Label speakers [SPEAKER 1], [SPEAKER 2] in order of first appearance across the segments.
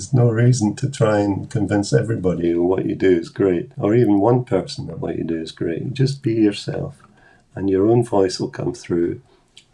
[SPEAKER 1] there's no reason to try and convince everybody what you do is great, or even one person that what you do is great. Just be yourself, and your own voice will come through,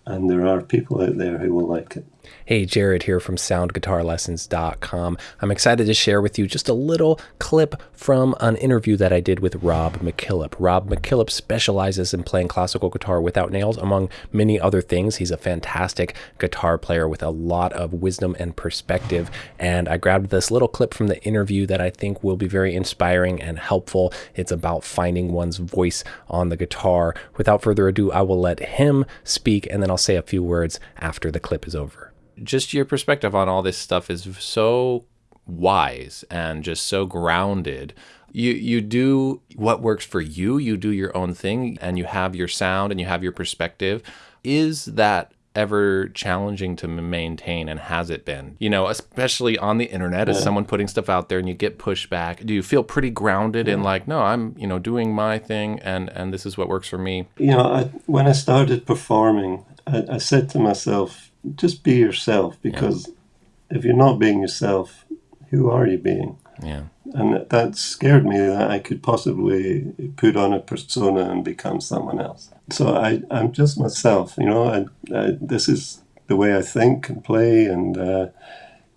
[SPEAKER 1] and there are people out there who will like it.
[SPEAKER 2] Hey, Jared here from soundguitarlessons.com. I'm excited to share with you just a little clip from an interview that I did with Rob MacKillop. Rob MacKillop specializes in playing classical guitar without nails, among many other things. He's a fantastic guitar player with a lot of wisdom and perspective. And I grabbed this little clip from the interview that I think will be very inspiring and helpful. It's about finding one's voice on the guitar. Without further ado, I will let him speak and then I'll say a few words after the clip is over just your perspective on all this stuff is so wise and just so grounded. You you do what works for you, you do your own thing and you have your sound and you have your perspective. Is that ever challenging to maintain and has it been? You know, especially on the internet as someone putting stuff out there and you get pushback. Do you feel pretty grounded yeah. in like, no, I'm, you know, doing my thing and and this is what works for me?
[SPEAKER 1] You know, I, when I started performing, I, I said to myself, just be yourself because yeah. if you're not being yourself, who are you being?
[SPEAKER 2] Yeah.
[SPEAKER 1] And that scared me that I could possibly put on a persona and become someone else. So I, I'm just myself, you know, I, I, this is the way I think and play, and uh,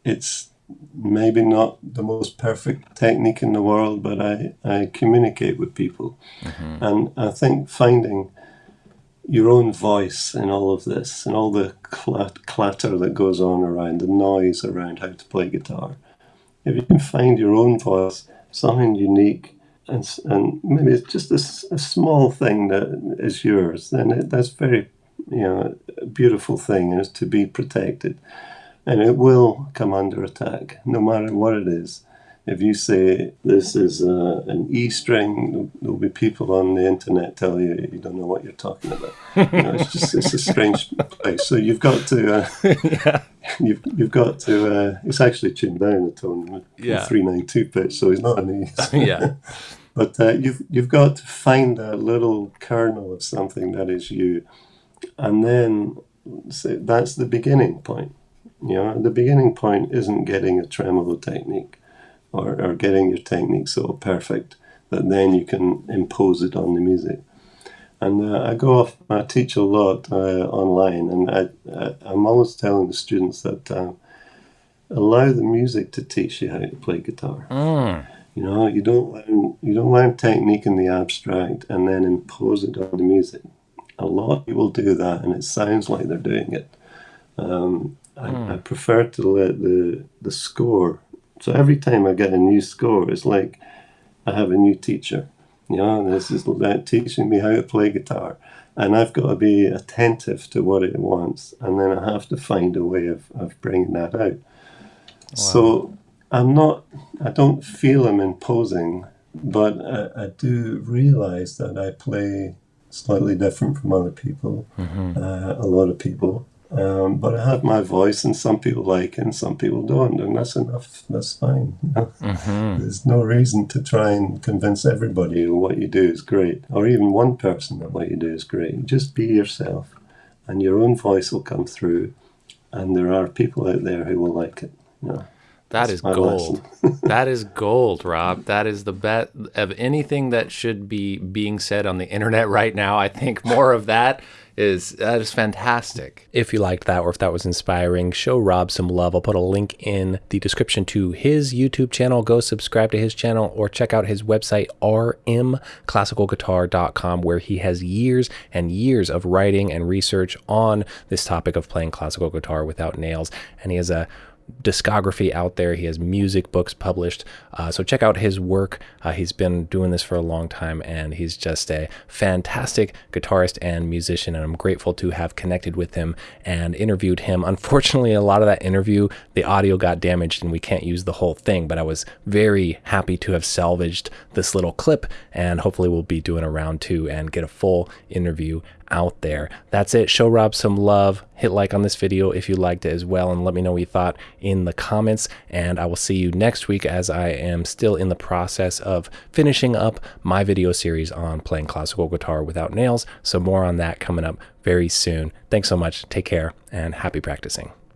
[SPEAKER 1] it's maybe not the most perfect technique in the world, but I, I communicate with people. Mm-hmm. And I think finding your own voice in all of this and all the clat- clatter that goes on around, the noise around how to play guitar. If you can find your own voice, something unique, and, and maybe it's just a, a small thing that is yours, then it, that's very, you know, a beautiful thing is to be protected. And it will come under attack, no matter what it is if you say this is uh, an E string, there'll be people on the internet tell you you don't know what you're talking about. You know, it's just it's a strange place. So you've got to uh, yeah. you've you've got to. Uh, it's actually tuned down the tone yeah. three nine two pitch, so it's not an E.
[SPEAKER 2] yeah.
[SPEAKER 1] But uh, you've you've got to find that little kernel of something that is you, and then say that's the beginning point. You know, the beginning point isn't getting a tremolo technique or, or getting your technique so perfect that then you can impose it on the music. And uh, I go off, I teach a lot uh, online, and I, I, am always telling the students that uh, allow the music to teach you how to play guitar. Mm. You know, you don't learn you don't learn technique in the abstract and then impose it on the music. A lot of people do that, and it sounds like they're doing it. Um, mm. I, I prefer to let the the score so every time I get a new score, it's like I have a new teacher. You know, this is like teaching me how to play guitar. And I've got to be attentive to what it wants. And then I have to find a way of, of bringing that out. Wow. So I'm not, I don't feel I'm imposing, but I, I do realize that I play slightly different from other people, mm-hmm. uh, a lot of people. Um, but I have my voice, and some people like it, and some people don't, and that's enough. That's fine. mm-hmm. There's no reason to try and convince everybody what you do is great, or even one person that what you do is great. Just be yourself, and your own voice will come through, and there are people out there who will like it. You know,
[SPEAKER 2] that is gold. that is gold, Rob. That is the best of anything that should be being said on the internet right now. I think more of that is that is fantastic. If you liked that or if that was inspiring, show Rob some love. I'll put a link in the description to his YouTube channel. Go subscribe to his channel or check out his website rmclassicalguitar.com where he has years and years of writing and research on this topic of playing classical guitar without nails. And he has a discography out there. He has music books published. Uh, so check out his work. Uh, he's been doing this for a long time and he's just a fantastic guitarist and musician. And I'm grateful to have connected with him and interviewed him. Unfortunately, a lot of that interview, the audio got damaged and we can't use the whole thing, but I was very happy to have salvaged this little clip and hopefully we'll be doing a round two and get a full interview out there. That's it. Show Rob some love. Hit like on this video if you liked it as well, and let me know what you thought in the comments. And I will see you next week as I am still in the process of finishing up my video series on playing classical guitar without nails. So more on that coming up very soon. Thanks so much. Take care and happy practicing.